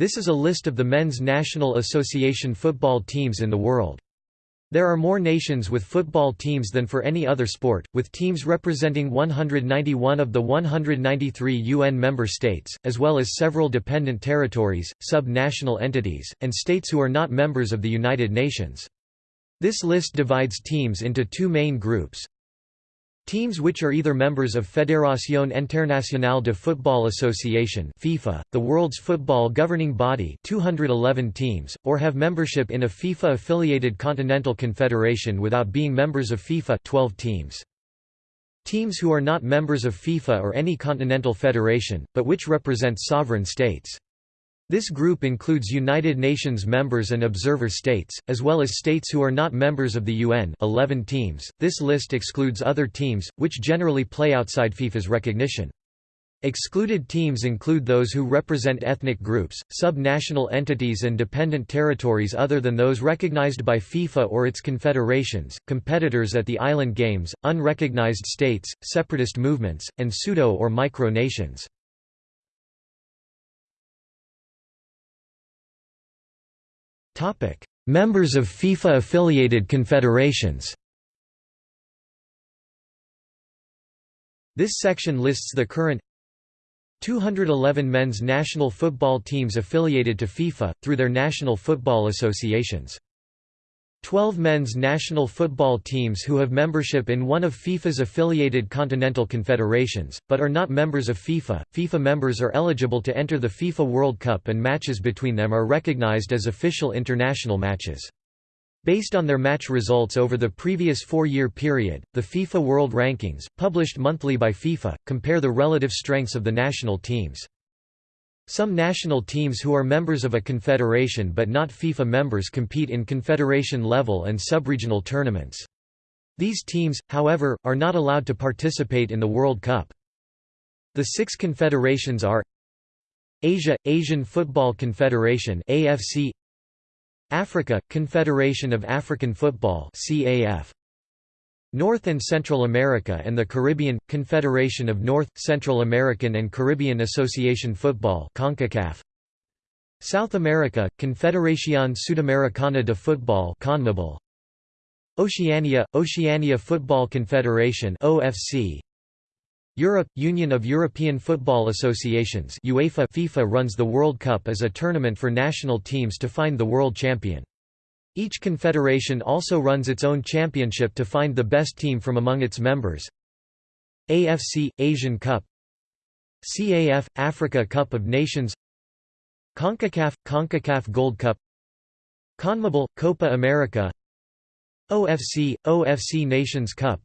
This is a list of the Men's National Association football teams in the world. There are more nations with football teams than for any other sport, with teams representing 191 of the 193 UN member states, as well as several dependent territories, sub-national entities, and states who are not members of the United Nations. This list divides teams into two main groups, Teams which are either members of Fédération Internationale de Football Association FIFA, the world's football governing body 211 teams, or have membership in a FIFA-affiliated continental confederation without being members of FIFA 12 teams. Teams who are not members of FIFA or any continental federation, but which represent sovereign states. This group includes United Nations members and observer states, as well as states who are not members of the UN 11 teams. This list excludes other teams, which generally play outside FIFA's recognition. Excluded teams include those who represent ethnic groups, sub-national entities and dependent territories other than those recognized by FIFA or its confederations, competitors at the island games, unrecognized states, separatist movements, and pseudo- or micro-nations. Members of FIFA-affiliated confederations This section lists the current 211 men's national football teams affiliated to FIFA, through their national football associations. 12 men's national football teams who have membership in one of FIFA's affiliated continental confederations, but are not members of FIFA. FIFA members are eligible to enter the FIFA World Cup and matches between them are recognized as official international matches. Based on their match results over the previous four-year period, the FIFA World Rankings, published monthly by FIFA, compare the relative strengths of the national teams. Some national teams who are members of a confederation but not FIFA members compete in confederation level and subregional tournaments. These teams, however, are not allowed to participate in the World Cup. The six confederations are Asia – Asian Football Confederation AFC Africa – Confederation of African Football CAF North and Central America and the Caribbean – Confederation of North, Central American and Caribbean Association Football CONCACAF. South America – Confederación Sudamericana de Football CONMEBOL. Oceania – Oceania Football Confederation OFC Europe – Union of European Football Associations UEFA FIFA runs the World Cup as a tournament for national teams to find the world champion. Each confederation also runs its own championship to find the best team from among its members. AFC – Asian Cup. CAF – Africa Cup of Nations. CONCACAF – CONCACAF Gold Cup. CONMEBOL – Copa America. OFC – OFC Nations Cup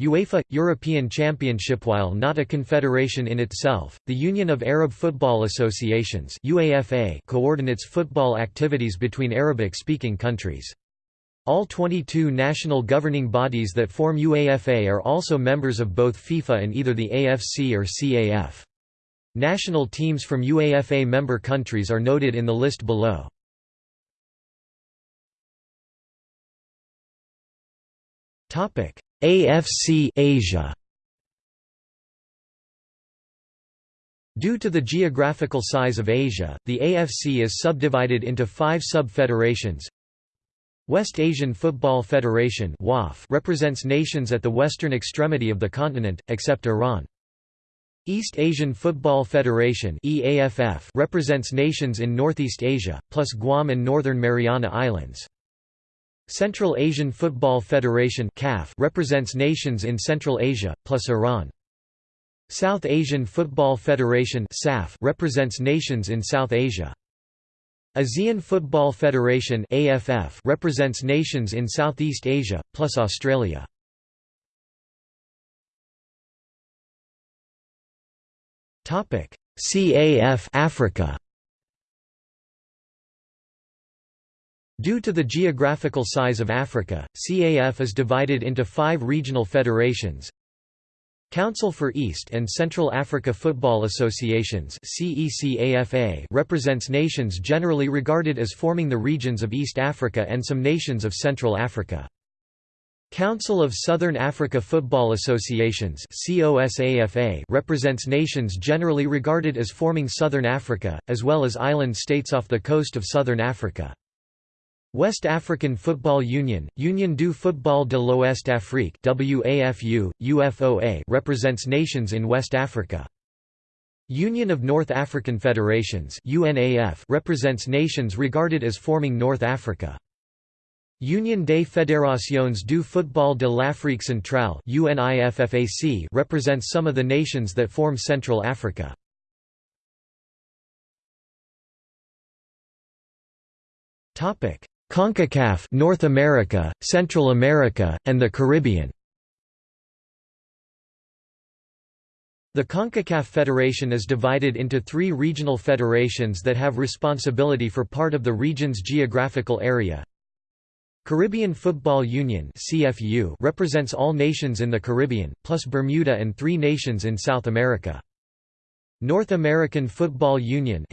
UEFA – European Championship While not a confederation in itself, the Union of Arab Football Associations UAFA coordinates football activities between Arabic-speaking countries. All 22 national governing bodies that form UAFA are also members of both FIFA and either the AFC or CAF. National teams from UAFA member countries are noted in the list below. Topic AFC Asia Due to the geographical size of Asia, the AFC is subdivided into five sub-federations. West Asian Football Federation represents nations at the western extremity of the continent, except Iran. East Asian Football Federation represents nations in Northeast Asia, plus Guam and Northern Mariana Islands. Central Asian Football Federation represents nations in Central Asia, plus Iran. South Asian Football Federation represents nations in South Asia. ASEAN Football Federation represents nations in Southeast Asia, plus Australia. CAF Africa Due to the geographical size of Africa, CAF is divided into five regional federations. Council for East and Central Africa Football Associations represents nations generally regarded as forming the regions of East Africa and some nations of Central Africa. Council of Southern Africa Football Associations represents nations generally regarded as forming Southern Africa, as well as island states off the coast of Southern Africa. West African Football Union, Union du Football de l'Ouest Afrique WAFU, UFOA represents nations in West Africa. Union of North African Federations UNAF represents nations regarded as forming North Africa. Union des Fédérations du Football de l'Afrique Centrale UNIFFAC represents some of the nations that form Central Africa. CONCACAF North America, Central America, and the Caribbean The CONCACAF Federation is divided into three regional federations that have responsibility for part of the region's geographical area, Caribbean Football Union represents all nations in the Caribbean, plus Bermuda and three nations in South America. North American Football Union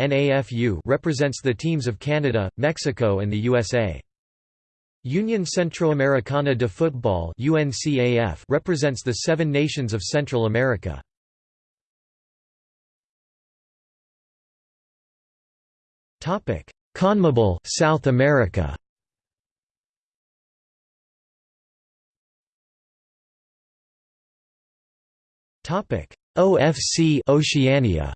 represents the teams of Canada, Mexico, and the USA. Union Centroamericana de Football represents the seven nations of Central America. CONMEBOL South America. Topic: OFC Oceania.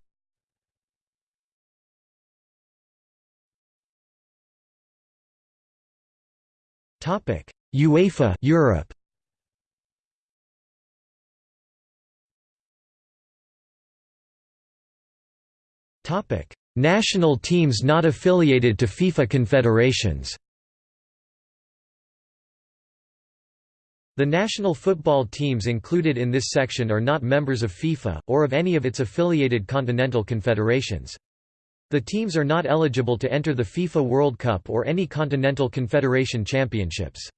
Topic: UEFA Europe. Topic: National teams not affiliated to FIFA confederations. The national football teams included in this section are not members of FIFA, or of any of its affiliated continental confederations. The teams are not eligible to enter the FIFA World Cup or any Continental Confederation Championships.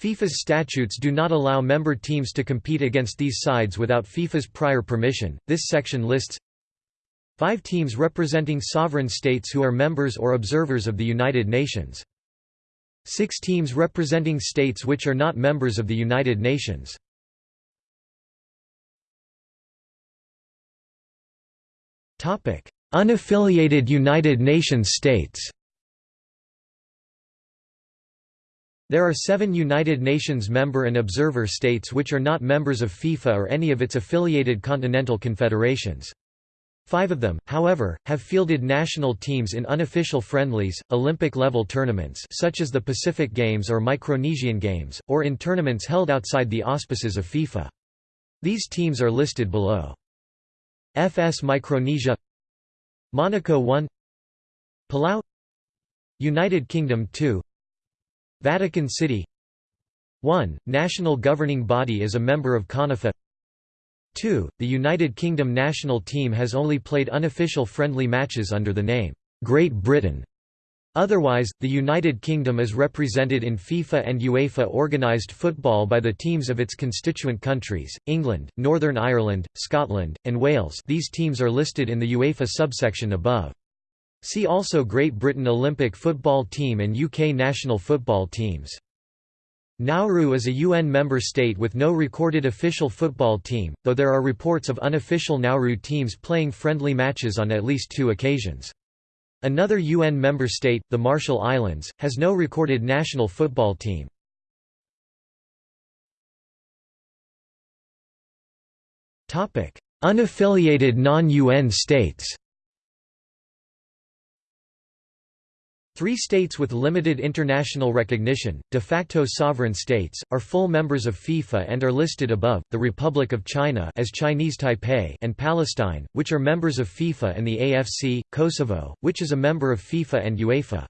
FIFA's statutes do not allow member teams to compete against these sides without FIFA's prior permission. This section lists five teams representing sovereign states who are members or observers of the United Nations. Six teams representing states which are not members of the United Nations. Unaffiliated United Nations states There are seven United Nations member and observer states which are not members of FIFA or any of its affiliated continental confederations. Five of them, however, have fielded national teams in unofficial friendlies, Olympic-level tournaments such as the Pacific Games or Micronesian Games, or in tournaments held outside the auspices of FIFA. These teams are listed below. FS Micronesia Monaco 1 Palau United Kingdom 2 Vatican City 1. National governing body is a member of CONIFA 2. The United Kingdom national team has only played unofficial friendly matches under the name, Great Britain. Otherwise, the United Kingdom is represented in FIFA and UEFA organised football by the teams of its constituent countries, England, Northern Ireland, Scotland, and Wales these teams are listed in the UEFA subsection above. See also Great Britain Olympic football team and UK national football teams. Nauru is a UN member state with no recorded official football team, though there are reports of unofficial Nauru teams playing friendly matches on at least two occasions. Another UN member state, the Marshall Islands, has no recorded national football team. Unaffiliated non-UN states Three states with limited international recognition, de facto sovereign states, are full members of FIFA and are listed above, the Republic of China as Chinese Taipei and Palestine, which are members of FIFA and the AFC, Kosovo, which is a member of FIFA and UEFA.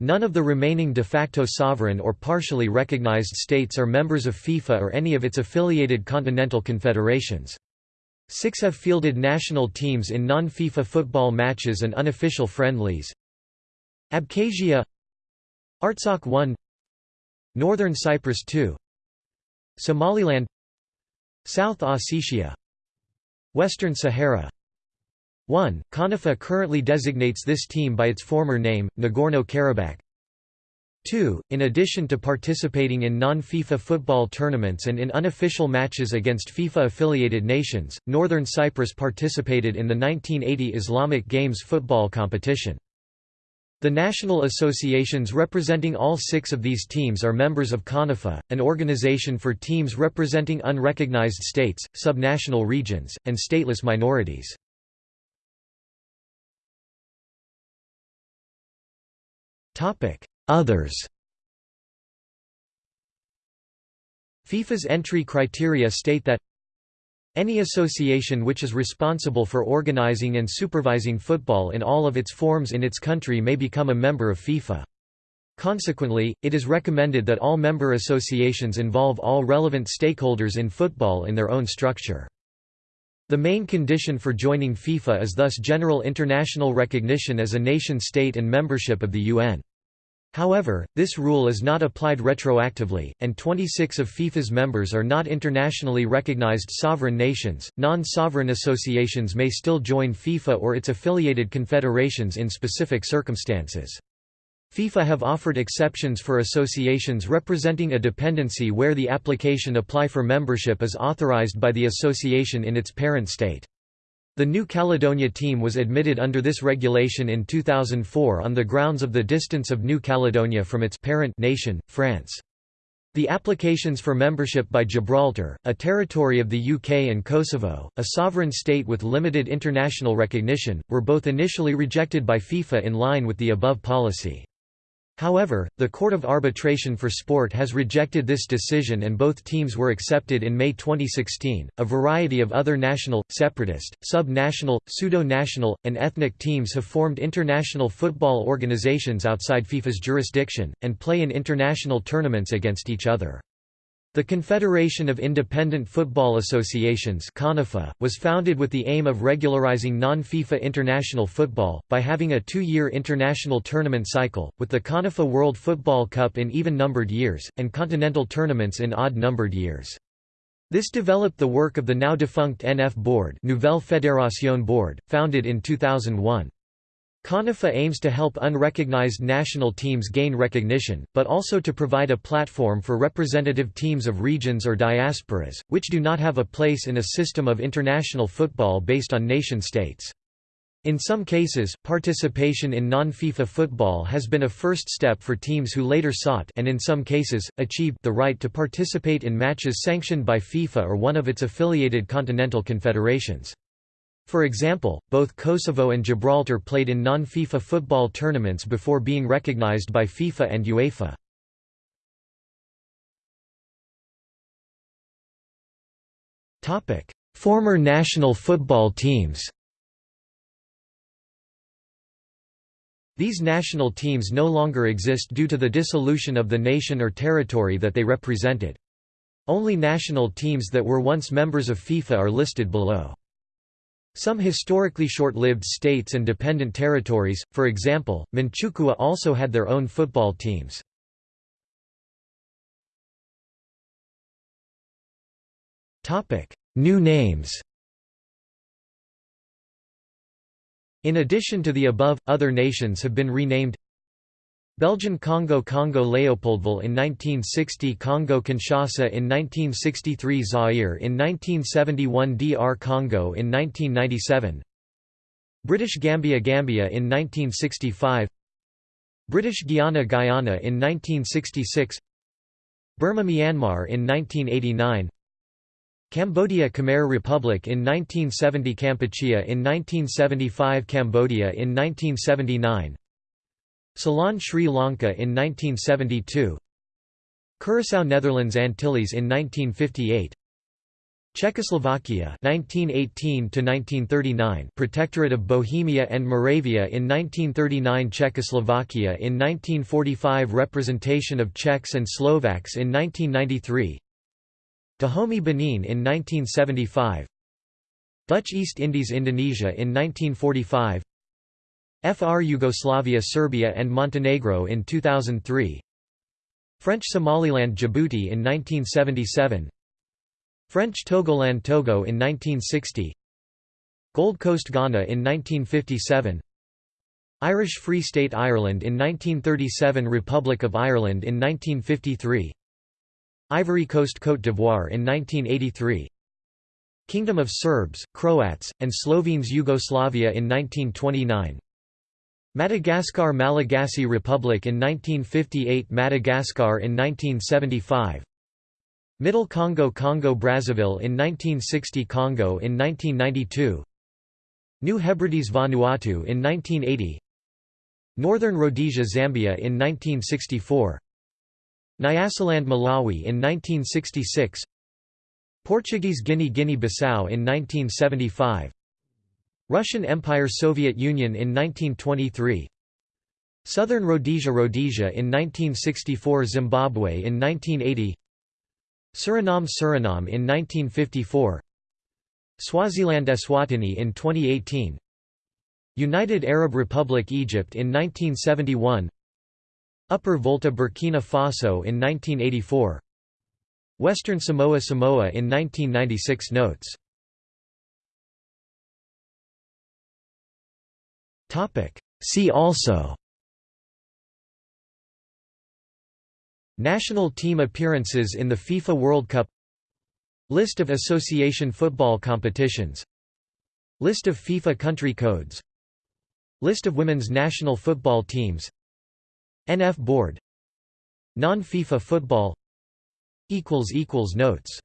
None of the remaining de facto sovereign or partially recognized states are members of FIFA or any of its affiliated continental confederations. Six have fielded national teams in non-FIFA football matches and unofficial friendlies, Abkhazia Artsakh 1 Northern Cyprus 2 Somaliland South Ossetia Western Sahara 1. CONIFA currently designates this team by its former name, Nagorno-Karabakh 2. In addition to participating in non-FIFA football tournaments and in unofficial matches against FIFA-affiliated nations, Northern Cyprus participated in the 1980 Islamic Games football competition. The national associations representing all six of these teams are members of CONIFA, an organization for teams representing unrecognized states, subnational regions, and stateless minorities. Others FIFA's entry criteria state that any association which is responsible for organizing and supervising football in all of its forms in its country may become a member of FIFA. Consequently, it is recommended that all member associations involve all relevant stakeholders in football in their own structure. The main condition for joining FIFA is thus general international recognition as a nation-state and membership of the UN. However, this rule is not applied retroactively, and 26 of FIFA's members are not internationally recognized sovereign nations. Non sovereign associations may still join FIFA or its affiliated confederations in specific circumstances. FIFA have offered exceptions for associations representing a dependency where the application apply for membership is authorized by the association in its parent state. The New Caledonia team was admitted under this regulation in 2004 on the grounds of the distance of New Caledonia from its parent nation, France. The applications for membership by Gibraltar, a territory of the UK and Kosovo, a sovereign state with limited international recognition, were both initially rejected by FIFA in line with the above policy. However, the Court of Arbitration for Sport has rejected this decision and both teams were accepted in May 2016. A variety of other national, separatist, sub national, pseudo national, and ethnic teams have formed international football organizations outside FIFA's jurisdiction, and play in international tournaments against each other. The Confederation of Independent Football Associations was founded with the aim of regularizing non-FIFA international football, by having a two-year international tournament cycle, with the CONIFA World Football Cup in even-numbered years, and continental tournaments in odd-numbered years. This developed the work of the now-defunct NF Board Nouvelle Fédération Board, founded in 2001. CONIFA aims to help unrecognized national teams gain recognition, but also to provide a platform for representative teams of regions or diasporas, which do not have a place in a system of international football based on nation-states. In some cases, participation in non-FIFA football has been a first step for teams who later sought and in some cases, achieved the right to participate in matches sanctioned by FIFA or one of its affiliated continental confederations. For example, both Kosovo and Gibraltar played in non-FIFA football tournaments before being recognized by FIFA and UEFA. Former national football teams These national teams no longer exist due to the dissolution of the nation or territory that they represented. Only national teams that were once members of FIFA are listed below. Some historically short-lived states and dependent territories, for example, Manchukuo also had their own football teams. New names In addition to the above, other nations have been renamed Belgian Congo Congo Leopoldville in 1960 Congo Kinshasa in 1963 Zaire in 1971 DR Congo in 1997 British Gambia Gambia in 1965 British Guiana Guyana in 1966 Burma Myanmar in 1989 Cambodia Khmer Republic in 1970 Kampuchea in 1975 Cambodia in 1979 Ceylon Sri Lanka in 1972 Curaçao Netherlands Antilles in 1958 Czechoslovakia 1918 to 1939 Protectorate of Bohemia and Moravia in 1939 Czechoslovakia in 1945 Representation of Czechs and Slovaks in 1993 Dahomey Benin in 1975 Dutch East Indies Indonesia in 1945 FR Yugoslavia Serbia and Montenegro in 2003 French Somaliland Djibouti in 1977 French Togoland Togo in 1960 Gold Coast Ghana in 1957 Irish Free State Ireland in 1937 Republic of Ireland in 1953 Ivory Coast Côte d'Ivoire in 1983 Kingdom of Serbs, Croats, and Slovenes Yugoslavia in 1929 Madagascar Malagasy Republic in 1958 Madagascar in 1975 Middle Congo Congo Brazzaville in 1960 Congo in 1992 New Hebrides Vanuatu in 1980 Northern Rhodesia Zambia in 1964 Nyasaland Malawi in 1966 Portuguese Guinea Guinea-Bissau in 1975 Russian Empire Soviet Union in 1923 Southern Rhodesia Rhodesia in 1964 Zimbabwe in 1980 Suriname Suriname in 1954 Swaziland Eswatini in 2018 United Arab Republic Egypt in 1971 Upper Volta Burkina Faso in 1984 Western Samoa Samoa in 1996 Notes See also National team appearances in the FIFA World Cup List of association football competitions List of FIFA country codes List of women's national football teams NF Board Non-FIFA football Notes